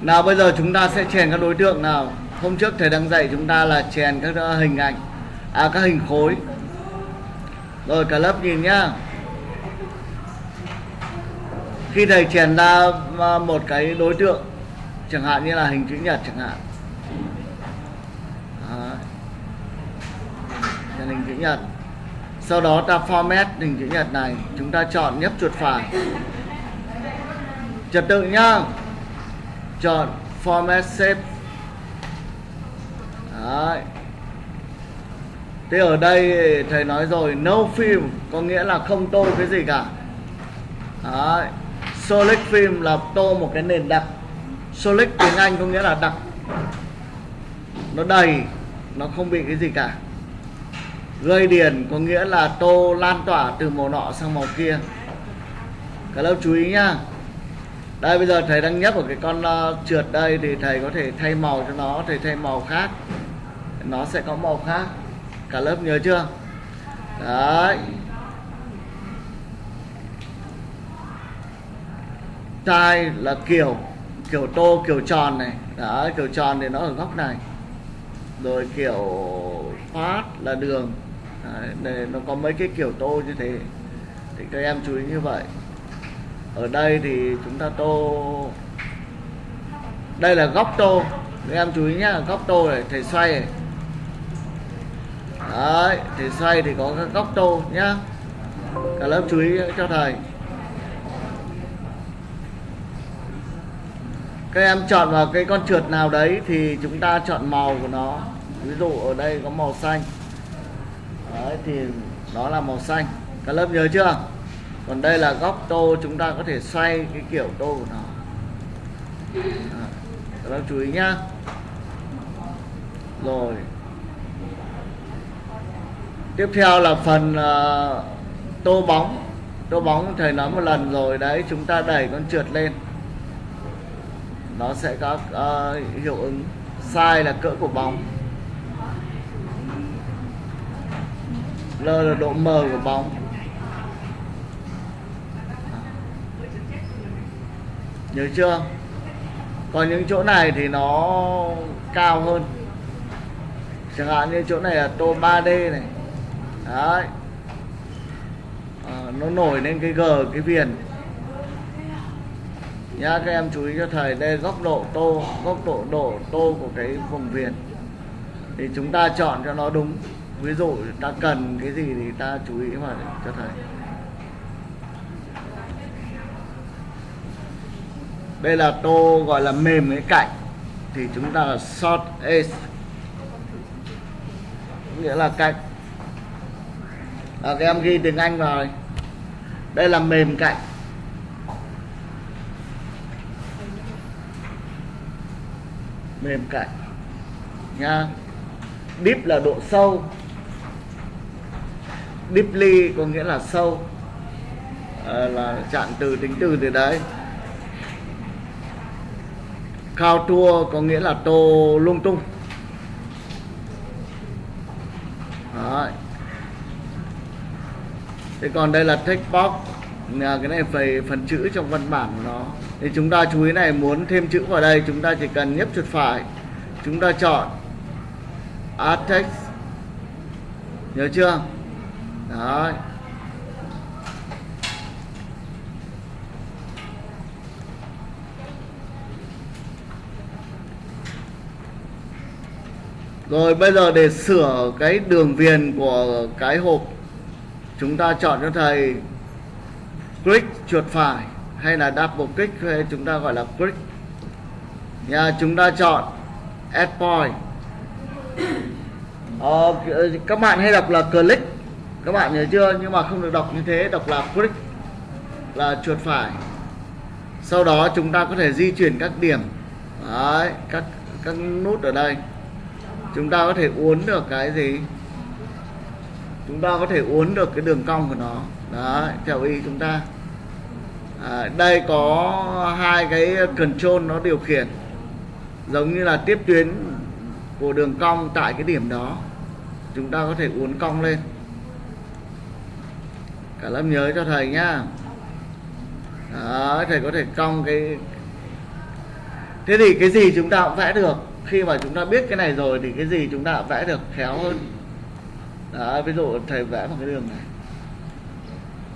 nào, bây giờ chúng ta sẽ chèn các đối tượng nào. Hôm trước thầy đang dạy chúng ta là chèn các ờ, hình ảnh à các hình khối. Rồi, cả lớp nhìn nhá. Khi thầy chèn ra ờ, một cái đối tượng, chẳng hạn như là hình chữ nhật chẳng hạn. Chèn hình chữ nhật. Sau đó ta format hình chữ nhật này. Chúng ta chọn nhấp chuột phải. Trật tự nhá chọn format shape Đấy. Thế ở đây thầy nói rồi, no film có nghĩa là không tô cái gì cả. Đấy. Solid film là tô một cái nền đặc. Solid tiếng Anh có nghĩa là đặc. Nó đầy, Nó không bị cái gì cả. Gây điền có nghĩa là tô lan tỏa từ màu nọ sang màu kia. Các lớp chú ý nhá đây bây giờ thầy đang nhấp vào cái con uh, trượt đây thì thầy có thể thay màu cho nó thầy thay màu khác. Nó sẽ có màu khác. Cả lớp nhớ chưa? Đấy. Tai là kiểu kiểu tô kiểu tròn này. Đấy kiểu tròn thì nó ở góc này. Rồi kiểu phát là đường. Đấy, để nó có mấy cái kiểu tô như thế. Thì các em chú ý như vậy ở đây thì chúng ta tô. Đây là góc tô. Các em chú ý nhá, góc tô này, thầy xoay này. Đấy, thầy xoay thì có các góc tô nhá. Cả lớp chú ý cho thầy. Các em chọn vào cái con trượt nào đấy thì chúng ta chọn màu của nó. Ví dụ ở đây có màu xanh. Đấy, thì nó là màu xanh. Cả lớp nhớ chưa? Còn đây là góc tô chúng ta có thể xoay cái kiểu tô của nó. À, các bác chú ý nhá. Rồi. Tiếp theo là phần uh, tô bóng. Tô bóng thầy nói một lần rồi đấy chúng ta đẩy con trượt lên. Nó sẽ có uh, hiệu ứng sai là cỡ của bóng. L là độ mờ của bóng. Nhớ chưa? Còn những chỗ này thì nó cao hơn. Chẳng hạn như chỗ này là tô 3D này. Đấy. À, nó nổi lên cái g cái viền. Nhá các em chú ý cho thầy đây góc độ tô góc độ độ tô của cái vùng viền. Thì chúng ta chọn cho nó đúng. Ví dụ ta cần cái gì thì ta chú ý mà cho thầy. Đây là tô gọi là mềm cái cạnh thì chúng ta là short edge nghĩa là cạnh. À, các em ghi tiếng Anh vào đây. Đây là mềm cạnh. Mềm cạnh. Nha. Deep là độ sâu. Deeply có nghĩa là sâu. À, là chạm từ tính từ từ đấy khao tua có nghĩa là tô lung tung. Đấy. thế còn đây là text box. Là cái này về phần chữ trong văn bản của nó. Thì chúng ta chú ý này, muốn thêm chữ vào đây, chúng ta chỉ cần nhấp chuột phải. Chúng ta chọn add text nhớ chưa? Đấy. Rồi bây giờ để sửa cái đường viền của cái hộp Chúng ta chọn cho thầy. Click chuột phải Hay là double click hay chúng ta gọi là click Nha, chúng ta chọn Add point. Ờ, Các bạn hay đọc là click. Các bạn nhớ chưa? Nhưng mà không được đọc như thế Đọc là click Là chuột phải. Sau đó chúng ta có thể di chuyển các điểm. Đấy, các, các nút ở đây chúng ta có thể uốn được cái gì? Chúng ta có thể uốn được cái đường cong của nó. Đó theo ý chúng ta. À, đây có hai cái control nó điều khiển. Giống như là tiếp tuyến của đường cong tại cái điểm đó. Chúng ta có thể uốn cong lên. Cả lớp nhớ cho thầy nhá. Đó, thầy có thể cong cái thế thì cái gì chúng ta cũng vẽ được? Khi mà chúng ta biết cái này rồi thì cái gì chúng ta cũng vẽ được khéo hơn. Đó ví dụ thầy vẽ một cái đường này.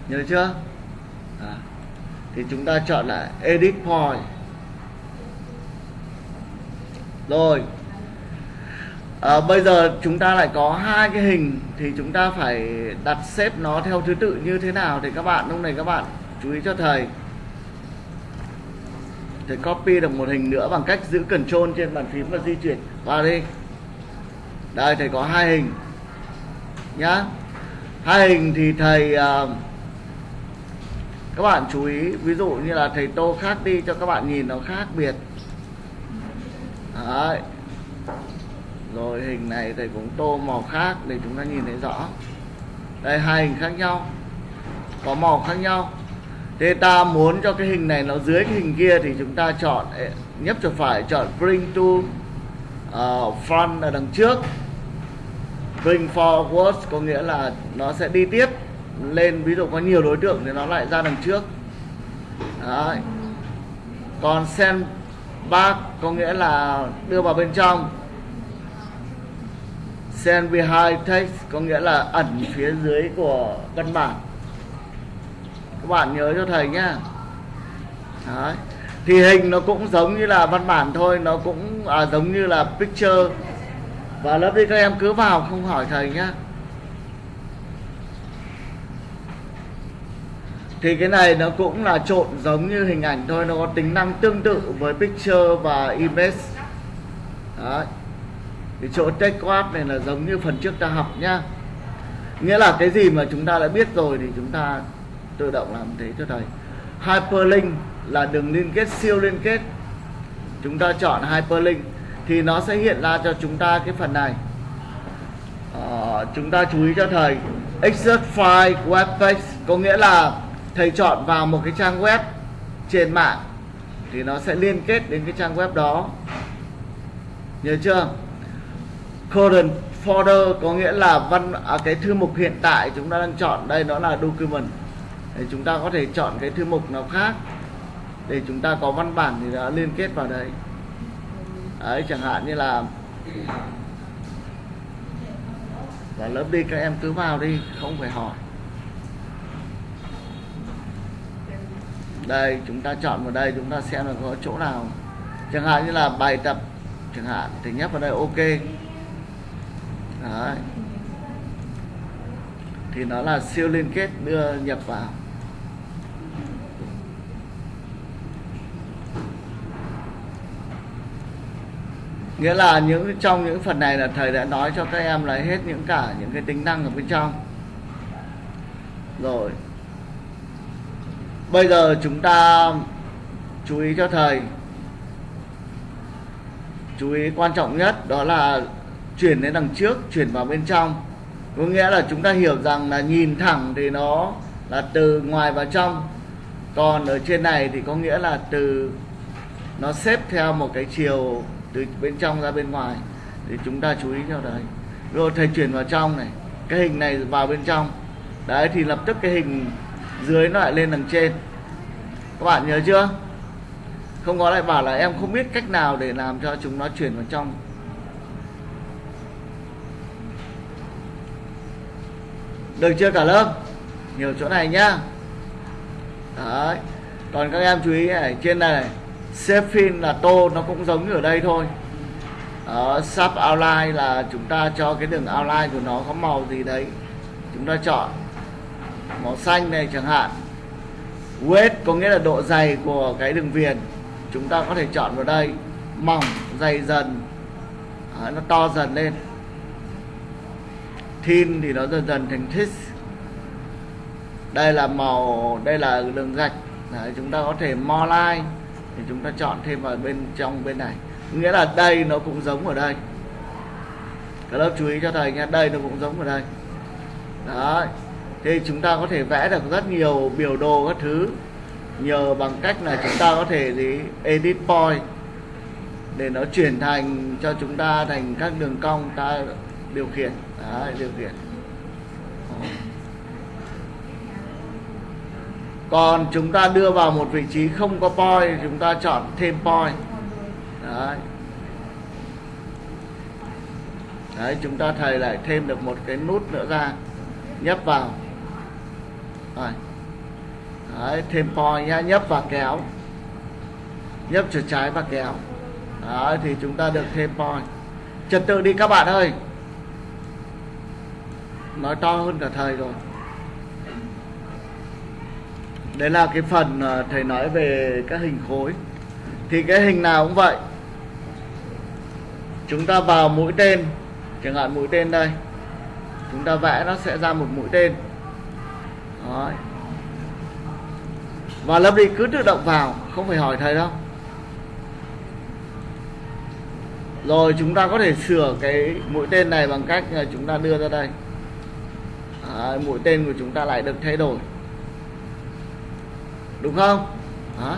Nhớ chưa? Đó. thì chúng ta chọn lại edit point. Rồi. À, bây giờ chúng ta lại có hai cái hình thì chúng ta phải đặt xếp nó theo thứ tự như thế nào thì các bạn lúc này các bạn chú ý cho thầy thầy copy được một hình nữa bằng cách giữ control trên bàn phím và di chuyển. Vào đi. Đây thầy có hai hình. Nhá. Hai hình thì thầy uh, các bạn chú ý ví dụ như là thầy tô khác đi cho các bạn nhìn nó khác biệt. Đấy. rồi hình này thầy cũng tô màu khác để chúng ta nhìn thấy rõ. Đây hai hình khác nhau. Có màu khác nhau thế ta muốn cho cái hình này nó dưới cái hình kia thì chúng ta chọn nhấp chuột phải chọn bring to uh, front ở đằng trước. Bring forward có nghĩa là nó sẽ đi tiếp lên ví dụ có nhiều đối tượng thì nó lại ra đằng trước. Đấy. còn send back có nghĩa là đưa vào bên trong. Send behind text có nghĩa là ẩn phía dưới của văn bản các bạn nhớ cho thầy nhá. Đấy. thì hình nó cũng giống như là văn bản thôi nó cũng à, giống như là picture. Và lớp đi các em cứ vào không hỏi thầy nhá. Thì cái này nó cũng là trộn giống như hình ảnh thôi nó có tính năng tương tự với picture và image. Đấy. thì chỗ take quad này là giống như phần trước ta học nhá. Nghĩa là cái gì mà chúng ta đã biết rồi thì chúng ta tự động làm thế cho thầy. Hyperlink là đường liên kết siêu liên kết. Chúng ta chọn hyperlink thì nó sẽ hiện ra cho chúng ta cái phần này. À, chúng ta chú ý cho thầy Excel file web page có nghĩa là thầy chọn vào một cái trang web trên mạng thì nó sẽ liên kết đến cái trang web đó. Nhớ chưa? Current folder có nghĩa là văn à, cái thư mục hiện tại chúng ta đang chọn đây nó là document. Đấy, chúng ta có thể chọn cái thư mục nào khác để chúng ta có văn bản thì đã liên kết vào đấy. Đấy chẳng hạn như là và lớp đi các em cứ vào đi không phải hỏi. Đây chúng ta chọn vào đây chúng ta xem là có chỗ nào. Chẳng hạn như là bài tập chẳng hạn thì nhấp vào đây ok. Đấy. Thì nó là siêu liên kết đưa nhập vào. Nghĩa là những, trong những phần này là thầy đã nói cho các em là hết những cả những cái tính năng ở bên trong. Rồi. Bây giờ chúng ta chú ý cho thầy. Chú ý quan trọng nhất đó là chuyển đến đằng trước, chuyển vào bên trong. Có nghĩa là chúng ta hiểu rằng là nhìn thẳng thì nó là từ ngoài vào trong. Còn ở trên này thì có nghĩa là từ, nó xếp theo một cái chiều từ bên trong ra bên ngoài. Thì chúng ta chú ý cho đấy. Rồi thầy chuyển vào trong này. Cái hình này vào bên trong. Đấy thì lập tức cái hình dưới nó lại lên đằng trên. Các bạn nhớ chưa? Không có lại bảo là em không biết cách nào để làm cho chúng nó chuyển vào trong. Được chưa cả lớp? Nhiều chỗ này nhá. Đấy. Còn các em chú ý này trên này, này Sefin là tô nó cũng giống như ở đây thôi. Ở sub outline là chúng ta cho cái đường outline của nó có màu gì đấy. Chúng ta chọn màu xanh này chẳng hạn. Weight có nghĩa là độ dày của cái đường viền. Chúng ta có thể chọn vào đây. Mỏng dày dần. À, nó to dần lên. Thin thì nó dần dần thành thick đây là màu đây là đường gạch. Đấy, chúng ta có thể more line thì chúng ta chọn thêm vào bên trong bên này. Nghĩa là đây nó cũng giống ở đây. Các lớp chú ý cho thầy nha đây nó cũng giống ở đây. Đấy. Thì chúng ta có thể vẽ được rất nhiều biểu đồ các thứ. Nhờ bằng cách là chúng ta có thể gì? Edit point. Để nó chuyển thành cho chúng ta thành các đường cong ta điều khiển. Đấy, điều khiển. Còn chúng ta đưa vào một vị trí không có point chúng ta chọn thêm point đấy. Đấy chúng ta thầy lại thêm được một cái nút nữa ra nhấp vào. Rồi. Đấy, thêm point nhá nhấp và kéo. Nhấp chuột trái và kéo. Đấy, thì chúng ta được thêm point trật tự đi các bạn ơi. Nói to hơn cả thầy rồi đấy là cái phần ờ, thầy nói về các hình khối. Thì cái hình nào cũng vậy. Chúng ta vào mũi tên. Chẳng hạn mũi tên đây. Chúng ta vẽ nó sẽ ra một mũi tên. Đấy. và lớp đi cứ tự động vào không phải hỏi thầy đâu. Rồi chúng ta có thể sửa cái mũi tên này bằng cách chúng ta đưa ra đây. Đấy, mũi tên của chúng ta lại được thay đổi đúng không? Đó.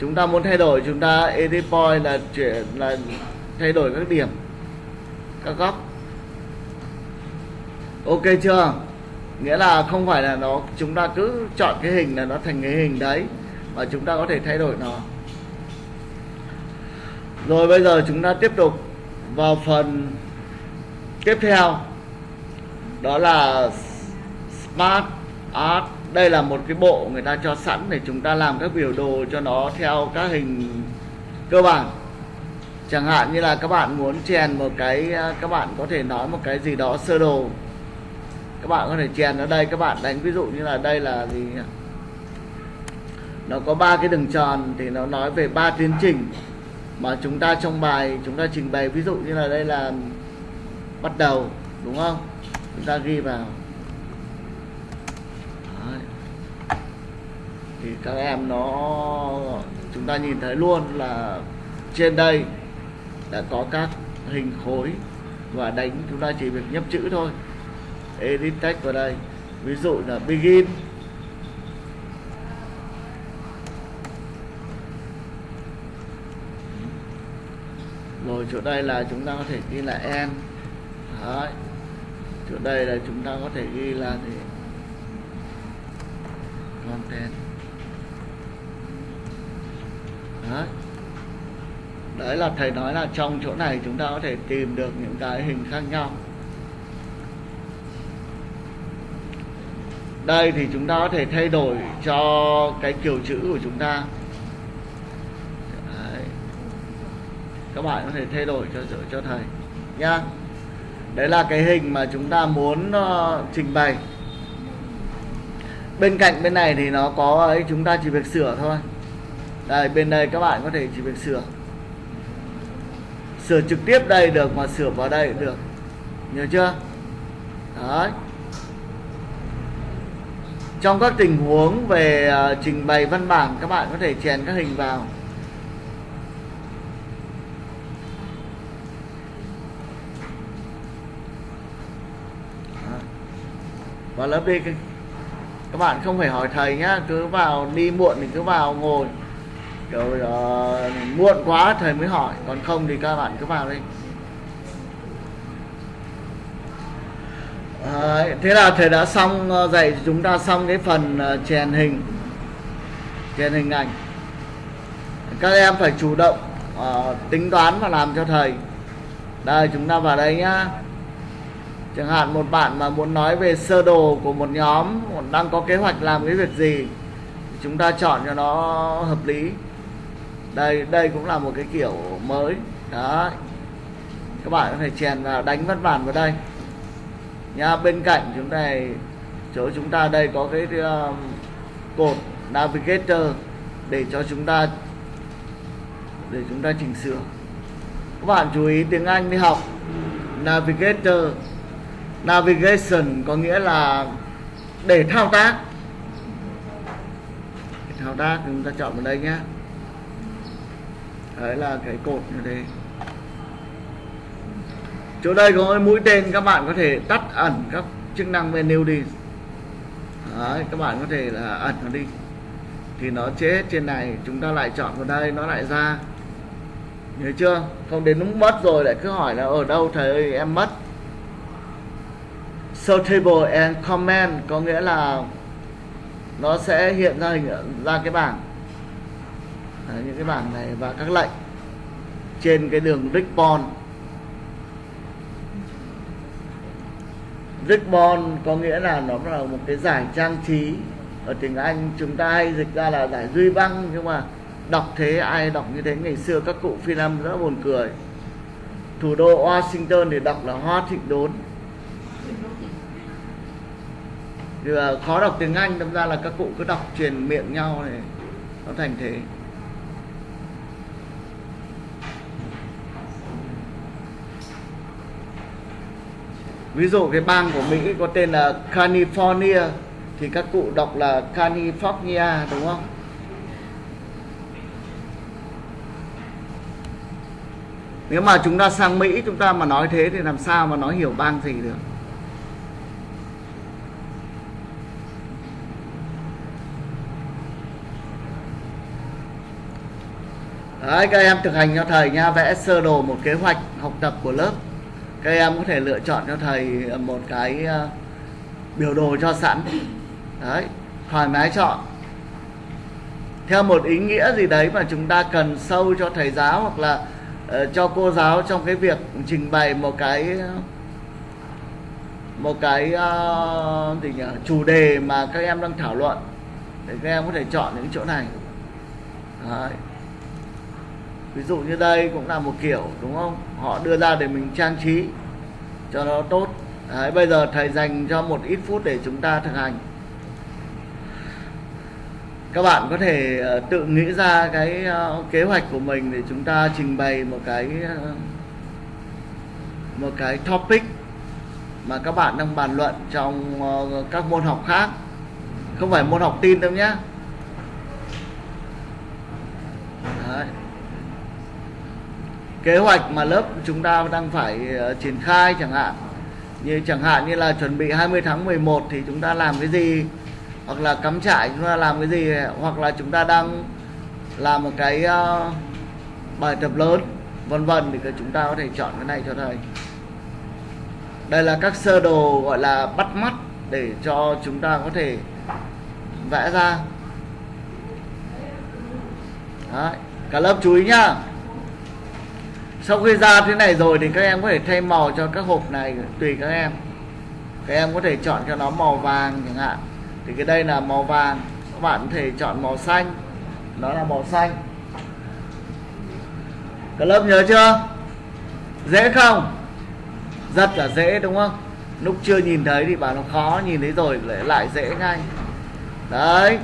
chúng ta muốn thay đổi, chúng ta edit point là chuyển là thay đổi các điểm, các góc. Ok chưa? Nghĩa là không phải là nó, chúng ta cứ chọn cái hình là nó thành cái hình đấy, mà chúng ta có thể thay đổi nó. Rồi bây giờ chúng ta tiếp tục vào phần tiếp theo. Đó là smart art đây là một cái bộ người ta cho sẵn để chúng ta làm các biểu đồ cho nó theo các hình cơ bản. Chẳng hạn như là các bạn muốn chèn một cái à, các bạn có thể nói một cái gì đó sơ đồ. Các bạn có thể chèn ở đây, các bạn đánh ví dụ như là đây là gì nó có ba cái đường tròn thì nó nói về ba tiến trình mà chúng ta trong bài chúng ta trình bày. Ví dụ như là đây là bắt đầu, đúng không? Chúng ta ghi vào Đấy thì các em nó, chúng ta nhìn thấy luôn là trên đây đã có các hình khối và đánh chúng ta chỉ việc nhấp chữ thôi. Edit text vào đây. Ví dụ là begin. Rồi, chỗ đây là chúng ta có thể ghi là end. Đấy. chỗ đây là chúng ta có thể ghi là thì content Đấy đấy là thầy nói là trong chỗ này chúng ta có thể tìm được những cái hình khác nhau. Đây thì chúng ta có thể thay đổi cho cái kiểu chữ của chúng ta. Đấy. các bạn có thể thay đổi cho cho thầy nhá. Đấy là cái hình mà chúng ta muốn uh, trình bày. Bên cạnh bên này thì nó có ấy chúng ta chỉ việc sửa thôi. Đây bên đây các bạn có thể chỉ việc sửa sửa trực tiếp đây được mà sửa vào đây cũng được. Nhớ chưa? Đấy. Trong các tình huống về uh, trình bày văn bản các bạn có thể chèn các hình vào. Vào lớp đi. Các bạn không phải hỏi thầy nhá cứ vào đi muộn thì cứ vào ngồi rồi uh, muộn quá thầy mới hỏi. Còn không thì các bạn cứ vào đi. À, thế là thầy đã xong ờ, dạy chúng ta xong cái phần uh, chèn hình chèn hình ảnh. Các em phải chủ động uh, tính toán và làm cho thầy. Đây chúng ta vào đây nhá. Chẳng hạn một bạn mà muốn nói về sơ đồ của một nhóm đang có kế hoạch làm cái việc gì chúng ta chọn cho nó hợp lý đây đây cũng là một cái kiểu mới. Đó. Các bạn có thể chèn vào đánh văn bản vào đây. Nha bên cạnh chúng ta chỗ chúng ta đây có cái uh, cột navigator để cho chúng ta để chúng ta chỉnh sửa. Các bạn chú ý tiếng Anh đi học. Navigator. Navigation có nghĩa là để thao tác. Để thao tác chúng ta chọn vào đây nhé đấy là cái cột như thế chỗ đây có cái mũi tên các bạn có thể tắt ẩn các chức năng menu đi. Đấy, các bạn có thể là ẩn nó đi. Thì nó chết trên này chúng ta lại chọn vào đây nó lại ra. Nhớ chưa? Không đến lúc mất rồi lại cứ hỏi là ở đâu thầy ơi em mất? Sortable and comment có nghĩa là nó sẽ hiện ra hình ra cái bảng. Đấy, những cái bảng này và các lệnh trên cái đường Ribbon Ribbon có nghĩa là nó là một cái giải trang trí. Ở tiếng Anh chúng ta hay dịch ra là giải duy băng nhưng mà đọc thế ai đọc như thế? Ngày xưa các cụ phiên âm rất buồn cười. Thủ đô Washington thì đọc là Hoa Thịnh Đốn. Thì à, khó đọc tiếng Anh đâm ra là các cụ cứ đọc truyền miệng nhau này nó thành thế. Ví dụ cái bang của Mỹ có tên là California thì các cụ đọc là California đúng không? Nếu mà chúng ta sang Mỹ chúng ta mà nói thế thì làm sao mà nói hiểu bang gì được? Đấy, các em thực hành cho thầy nha vẽ sơ đồ một kế hoạch học tập của lớp các em có thể lựa chọn cho thầy ờ, một cái ờ, biểu đồ cho sẵn. Đấy thoải mái chọn. Theo một ý nghĩa gì đấy mà chúng ta cần sâu cho thầy giáo hoặc là uh, cho cô giáo trong cái việc trình bày một cái một cái uh, gì nhỉ chủ đề mà các em đang thảo luận để các em có thể chọn những chỗ này. Đấy ví dụ như đây cũng là một kiểu đúng không? Họ đưa ra để mình trang trí cho nó tốt. Đấy, bây giờ thầy dành cho một ít phút để chúng ta thực hành. Các bạn có thể ờ, tự nghĩ ra cái ờ, kế hoạch của mình để chúng ta trình bày một cái ờ, một cái topic mà các bạn đang bàn luận trong các môn học khác. Không phải môn học tin đâu nhé Đấy kế hoạch mà lớp chúng ta đang phải uh, triển khai chẳng hạn. Như chẳng hạn như là chuẩn bị 20 tháng 11 thì chúng ta làm cái gì? Hoặc là cắm trại chúng ta làm cái gì? Hoặc là chúng ta đang làm một cái uh, bài tập lớn vân vân thì chúng ta có thể chọn cái này cho thầy. Đây là các sơ đồ gọi là bắt mắt để cho chúng ta có thể vẽ ra. Đấy. cả lớp chú ý nhá sau khi ra thế này rồi thì các em có thể thay màu cho các hộp này, tùy các em. Các em có thể chọn cho nó màu vàng chẳng hạn. Thì cái đây là màu vàng. Các bạn có thể chọn màu xanh. Nó là màu xanh. Cả lớp nhớ chưa? Dễ không? Rất là dễ, đúng không? Lúc chưa nhìn thấy thì bảo nó khó, nhìn thấy rồi lại lại dễ ngay. Đấy.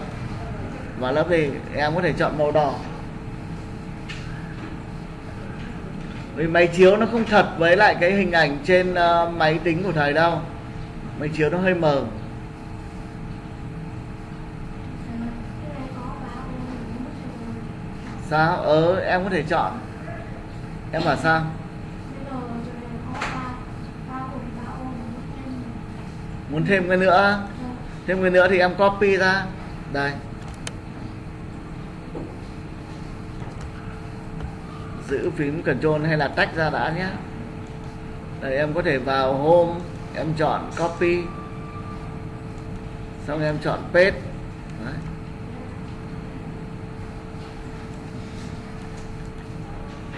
Và lớp thì em có thể chọn màu đỏ. Vì máy chiếu nó không thật với lại cái hình ảnh trên uh, máy tính của thầy đâu. Máy chiếu nó hơi mờ. Sao? Ờ em có thể chọn. Em bảo sao? Muốn thêm cái nữa? Thêm cái nữa thì em copy ra. Đây. Giữ phím Ctrl hay là tách ra đã nhé. Đấy, em có thể vào Home em chọn Copy xong em chọn Paste. Đấy.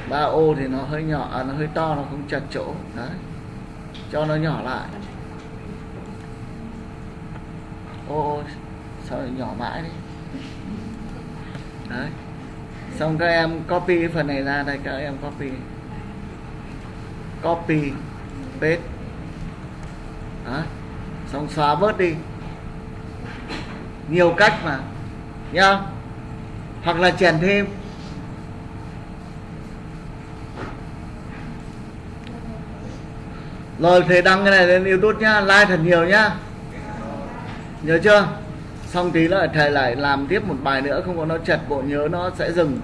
ba ô thì nó hơi nhỏ à, nó hơi to nó không chặt chỗ. Đấy. Cho nó nhỏ lại. Ô sao lại nhỏ mãi đi đấy xong các em copy phần này ra đây, các em copy. Copy, paste. Đó. xong xóa bớt đi. Nhiều cách mà. Nhá. Hoặc là chèn thêm. Rồi, thầy đăng cái này lên youtube nhá. Like thật nhiều nhá. Nhớ chưa? Xong tí nữa thầy lại làm tiếp một bài nữa, không có nó chật bộ, nhớ nó sẽ dừng.